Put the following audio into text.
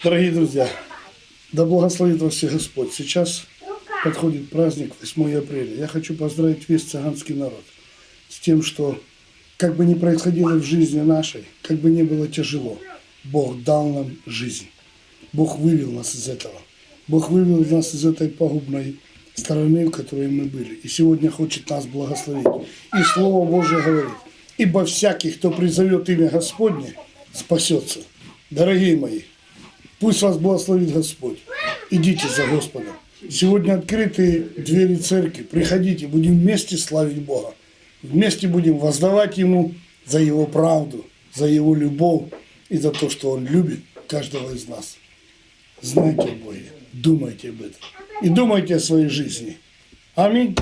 Дорогие друзья, да благословит вас всех Господь. Сейчас подходит праздник 8 апреля. Я хочу поздравить весь цыганский народ с тем, что как бы ни происходило в жизни нашей, как бы ни было тяжело, Бог дал нам жизнь. Бог вывел нас из этого. Бог вывел нас из этой пагубной стороны, в которой мы были. И сегодня хочет нас благословить. И Слово Божье говорит, ибо всякий, кто призовет имя Господне, спасется. Дорогие мои, пусть вас благословит Господь. Идите за Господом. Сегодня открыты двери церкви. Приходите, будем вместе славить Бога. Вместе будем воздавать Ему за Его правду, за Его любовь и за то, что Он любит каждого из нас. Знайте о Боге, думайте об этом. И думайте о своей жизни. Аминь.